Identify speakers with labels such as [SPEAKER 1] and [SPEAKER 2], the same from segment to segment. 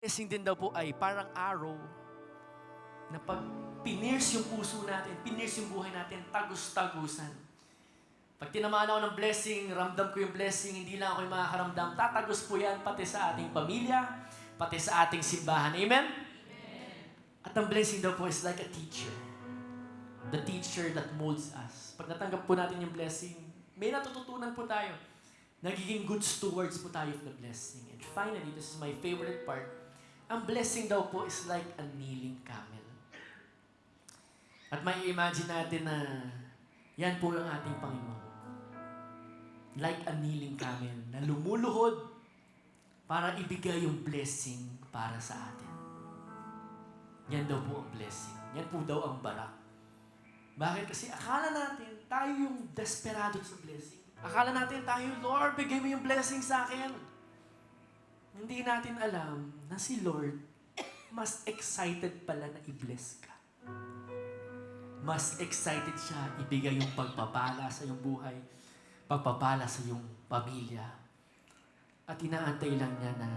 [SPEAKER 1] blessing din daw po ay parang arrow na pag pinierce yung puso natin, pinierce yung buhay natin, tagus-tagusan. Pag tinamaan ako ng blessing, ramdam ko yung blessing, hindi lang ako yung makakaramdam, tatagos po yan pati sa ating pamilya, pati sa ating simbahan. Amen? At ang blessing daw po is like a teacher. The teacher that molds us. Pag natanggap po natin yung blessing, may natututunan po tayo. Nagiging good stewards po tayo of the blessing. And finally, this is my favorite part. Ang blessing daw po is like a kneeling camel. At may imagine natin na yan po yung ating Panginoon. Like a kneeling camel na lumuluhod para ibigay yung blessing para sa atin. Yan daw po ang blessing. Yan po daw ang barak. Bakit? Kasi akala natin, tayo yung desperado sa blessing. Akala natin tayo, Lord, bigay mo yung blessing sa akin. Hindi natin alam na si Lord mas excited pala na i-bless ka. Mas excited siya ibigay yung pagpapala sa iyong buhay, pagpapala sa iyong pamilya. At inaantay lang niya na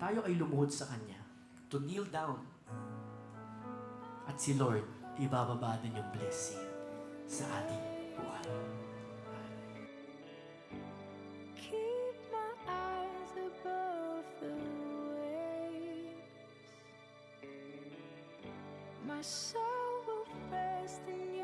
[SPEAKER 1] tayo ay lumuhod sa Kanya to kneel down. At si Lord, ibababa din yung blessing sa ating buhay.
[SPEAKER 2] soul will rest in you.